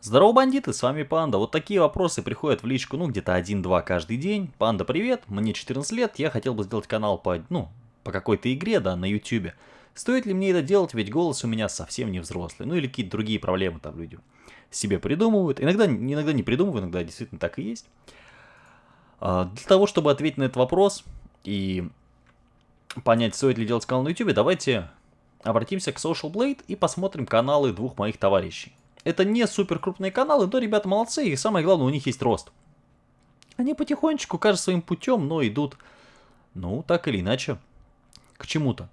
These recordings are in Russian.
Здорово, бандиты, с вами Панда. Вот такие вопросы приходят в личку, ну, где-то один-два каждый день. Панда, привет, мне 14 лет, я хотел бы сделать канал по, ну, по какой-то игре, да, на ютюбе. Стоит ли мне это делать, ведь голос у меня совсем не взрослый. Ну, или какие-то другие проблемы там люди себе придумывают. Иногда, иногда не придумывают, иногда действительно так и есть. А, для того, чтобы ответить на этот вопрос и понять, стоит ли делать канал на ютюбе, давайте обратимся к Social Blade и посмотрим каналы двух моих товарищей. Это не супер крупные каналы, но ребята молодцы, и самое главное, у них есть рост. Они потихонечку, кажется, своим путем, но идут, ну, так или иначе, к чему-то.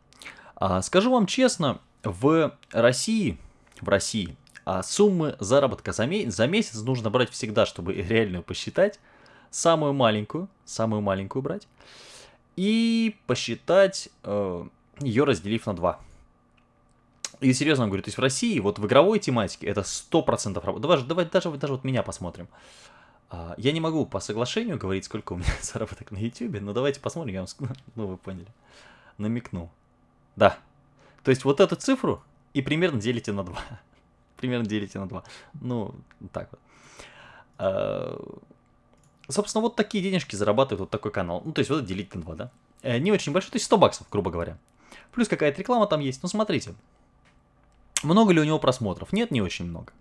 А, скажу вам честно, в России, в России, а суммы заработка за, ме за месяц нужно брать всегда, чтобы реальную посчитать. Самую маленькую, самую маленькую брать. И посчитать, э, ее разделив на 2. И серьезно говорю, то есть в России, вот в игровой тематике, это 100% работа. Давай, давай даже, даже вот меня посмотрим. А, я не могу по соглашению говорить, сколько у меня заработок на YouTube, но давайте посмотрим, я вам, ну вы поняли, намекну. Да. То есть вот эту цифру и примерно делите на 2. примерно делите на 2. Ну, так вот. А, собственно, вот такие денежки зарабатывает вот такой канал. Ну, то есть вот это делить на 2, да? Э, не очень большой, то есть 100 баксов, грубо говоря. Плюс какая-то реклама там есть. Ну, смотрите, много ли у него просмотров? Нет, не очень много.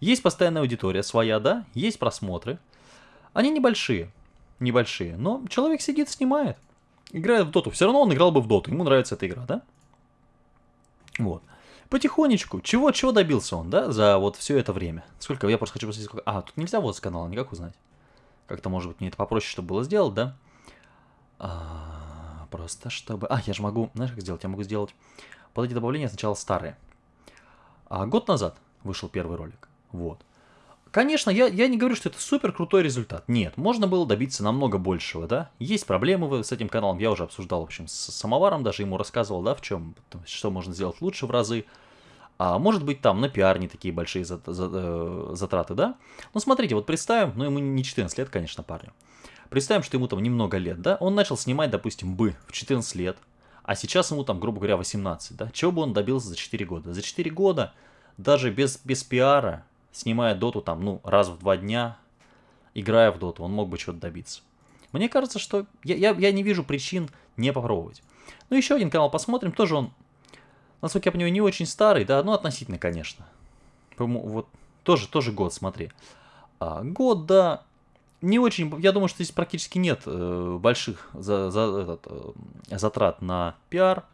Есть постоянная аудитория своя, да, есть просмотры. Они небольшие, небольшие, но человек сидит, снимает, играет в доту. Все равно он играл бы в доту, ему нравится эта игра, да? Вот. Потихонечку, чего, чего добился он, да, за вот все это время? Сколько, я просто хочу посмотреть, сколько... А, тут нельзя вот с канала никак узнать. Как-то, может быть, мне это попроще, чтобы было сделать, да? А, просто чтобы... А, я же могу, знаешь, как сделать? Я могу сделать под эти добавления сначала старые. А год назад вышел первый ролик. Вот. Конечно, я, я не говорю, что это супер крутой результат. Нет, можно было добиться намного большего, да. Есть проблемы с этим каналом, я уже обсуждал, в общем, с самоваром, даже ему рассказывал, да, в чем, что можно сделать лучше в разы. А может быть там на пиар не такие большие э, затраты, да? Но смотрите, вот представим, ну ему не 14 лет, конечно, парню. Представим, что ему там немного лет, да? Он начал снимать, допустим, бы в 14 лет, а сейчас ему там, грубо говоря, 18, да? Чего бы он добился за 4 года? За 4 года, даже без, без пиара, снимая доту там, ну, раз в два дня, играя в доту, он мог бы чего-то добиться. Мне кажется, что я, я, я не вижу причин не попробовать. Ну, еще один канал посмотрим, тоже он, насколько я понимаю, не очень старый, да, ну, относительно, конечно. Вот, тоже, тоже год, смотри. А, год, да, не очень, я думаю, что здесь практически нет э, больших за, за, этот, э, затрат на пиар.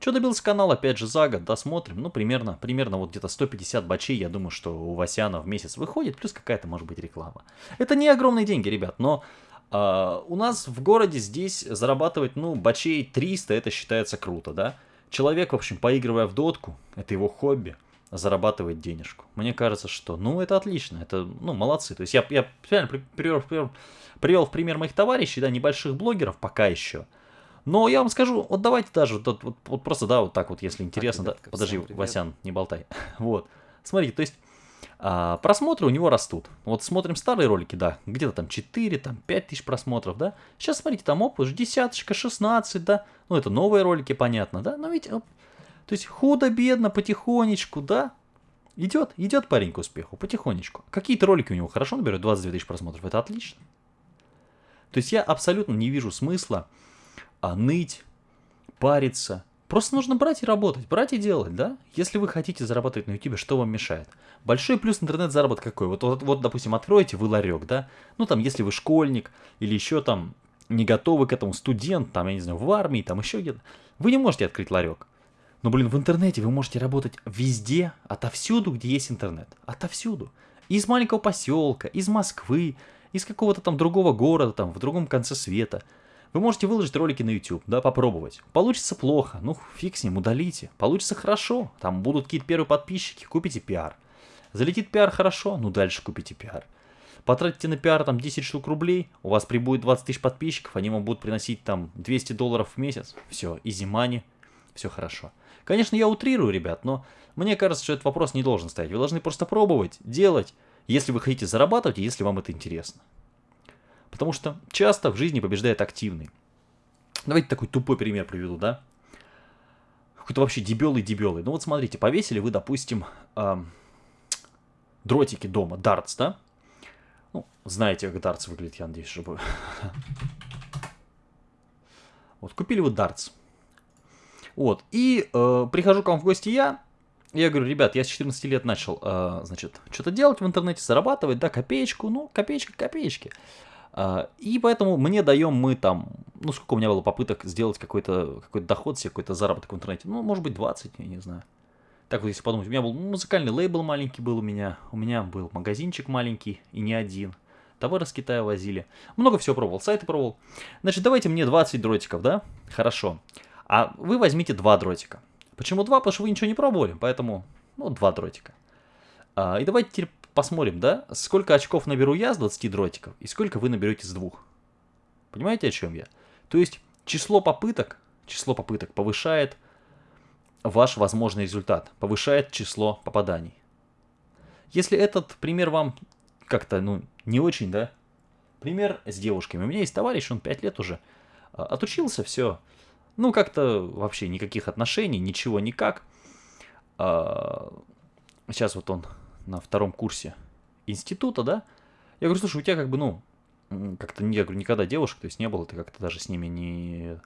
Что добился канал, опять же, за год, досмотрим. Ну, примерно, примерно вот где-то 150 бачей, я думаю, что у Васяна в месяц выходит, плюс какая-то, может быть, реклама. Это не огромные деньги, ребят, но э, у нас в городе здесь зарабатывать, ну, бачей 300, это считается круто, да? Человек, в общем, поигрывая в дотку, это его хобби – зарабатывать денежку. Мне кажется, что, ну, это отлично, это, ну, молодцы. То есть я, я реально привел, привел, привел в пример моих товарищей, да, небольших блогеров пока еще. Но я вам скажу, вот давайте даже, вот, вот, вот просто, да, вот так вот, если интересно, так, да, подожди, Васян, не болтай. вот, смотрите, то есть а, просмотры у него растут. Вот смотрим старые ролики, да, где-то там 4, там 5 тысяч просмотров, да. Сейчас, смотрите, там оп, уже десяточка, 16, да. Ну, это новые ролики, понятно, да. Но ведь то есть худо-бедно, потихонечку, да, идет, идет парень к успеху, потихонечку. Какие-то ролики у него хорошо наберут, 22 тысячи просмотров, это отлично. То есть я абсолютно не вижу смысла а, ныть, париться. Просто нужно брать и работать, брать и делать, да? Если вы хотите зарабатывать на YouTube, что вам мешает? Большой плюс интернет-заработок какой? Вот, вот, вот, допустим, откроете вы ларек, да? Ну, там, если вы школьник или еще там не готовы к этому студент, там, я не знаю, в армии, там еще где-то, вы не можете открыть ларек. Но, блин, в интернете вы можете работать везде, отовсюду, где есть интернет. Отовсюду. Из маленького поселка, из Москвы, из какого-то там другого города, там, в другом конце света. Вы можете выложить ролики на YouTube, да, попробовать. Получится плохо, ну фиг с ним, удалите. Получится хорошо, там будут какие-то первые подписчики, купите пиар. Залетит пиар хорошо, ну дальше купите пиар. Потратите на пиар там 10 штук рублей, у вас прибудет 20 тысяч подписчиков, они вам будут приносить там 200 долларов в месяц. Все, изи money, все хорошо. Конечно, я утрирую, ребят, но мне кажется, что этот вопрос не должен стоять. Вы должны просто пробовать, делать, если вы хотите зарабатывать, если вам это интересно. Потому что часто в жизни побеждает активный. Давайте такой тупой пример приведу, да? Какой-то вообще дебелый-дебелый. Ну вот смотрите, повесили вы, допустим, э, дротики дома, дартс, да? Ну, знаете, как дартс выглядит, я надеюсь, чтобы... Вот, купили вы дартс. Вот, и э, прихожу к вам в гости я, я говорю, ребят, я с 14 лет начал, э, значит, что-то делать в интернете, зарабатывать, да, копеечку, ну, копеечка, копеечки. Э, и поэтому мне даем мы там, ну, сколько у меня было попыток сделать какой-то какой доход себе, какой-то заработок в интернете, ну, может быть, 20, я не знаю. Так вот, если подумать, у меня был музыкальный лейбл маленький был у меня, у меня был магазинчик маленький и не один. Товары с Китая возили. Много всего пробовал, сайты пробовал. Значит, давайте мне 20 дротиков, да? Хорошо. А вы возьмите 2 дротика. Почему 2? Потому что вы ничего не пробовали, поэтому, ну, 2 дротика. А, и давайте теперь посмотрим, да, сколько очков наберу я с 20 дротиков и сколько вы наберете с двух. Понимаете, о чем я? То есть, число попыток, число попыток повышает ваш возможный результат, повышает число попаданий. Если этот пример вам как-то, ну, не очень, да? Пример с девушками. У меня есть товарищ, он 5 лет уже а, отучился, все. Ну, как-то вообще никаких отношений, ничего никак. А, сейчас вот он на втором курсе института, да? Я говорю, слушай, у тебя как бы, ну, как-то, я говорю, никогда девушек, то есть не было, ты как-то даже с ними не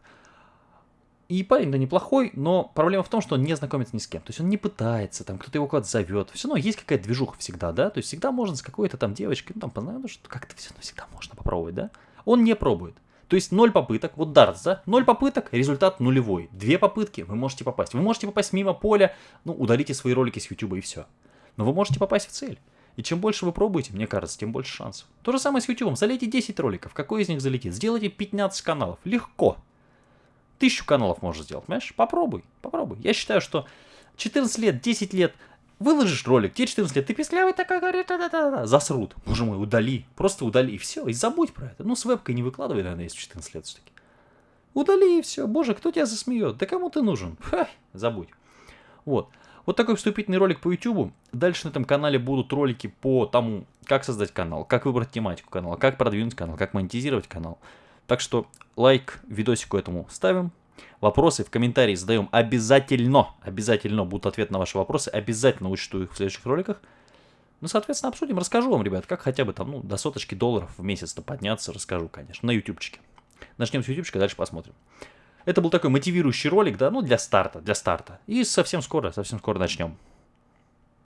и парень-то неплохой, но проблема в том, что он не знакомится ни с кем. То есть он не пытается, там кто-то его куда-то зовет. Все равно есть какая-то движуха всегда, да? То есть всегда можно с какой-то там девочкой, ну там познакомиться, что как-то все равно всегда можно попробовать, да? Он не пробует. То есть ноль попыток, вот дартс, да? Ноль попыток, результат нулевой. Две попытки, вы можете попасть. Вы можете попасть мимо поля, ну, удалите свои ролики с YouTube и все. Но вы можете попасть в цель. И чем больше вы пробуете, мне кажется, тем больше шансов. То же самое с YouTube. Залейте 10 роликов. Какой из них залетит? Сделайте 15 каналов. Легко. Тысячу каналов можешь сделать, понимаешь? Попробуй, попробуй. Я считаю, что 14 лет, 10 лет, выложишь ролик, тебе 14 лет, ты песклявый такой, говорит, да, да, да, засрут. Боже мой, удали, просто удали, и все, и забудь про это. Ну, с вебкой не выкладывай, наверное, если 14 лет все-таки. Удали, и все. Боже, кто тебя засмеет? Да кому ты нужен? Ха, забудь. Вот. Вот такой вступительный ролик по YouTube. Дальше на этом канале будут ролики по тому, как создать канал, как выбрать тематику канала, как продвинуть канал, как монетизировать канал. Так что лайк видосику этому ставим. Вопросы в комментарии задаем обязательно. Обязательно будут ответы на ваши вопросы. Обязательно учту их в следующих роликах. Ну, соответственно, обсудим. Расскажу вам, ребят, как хотя бы там, ну, до соточки долларов в месяц-то подняться. Расскажу, конечно, на ютубчике. Начнем с ютубчика, дальше посмотрим. Это был такой мотивирующий ролик, да, ну, для старта, для старта. И совсем скоро, совсем скоро начнем.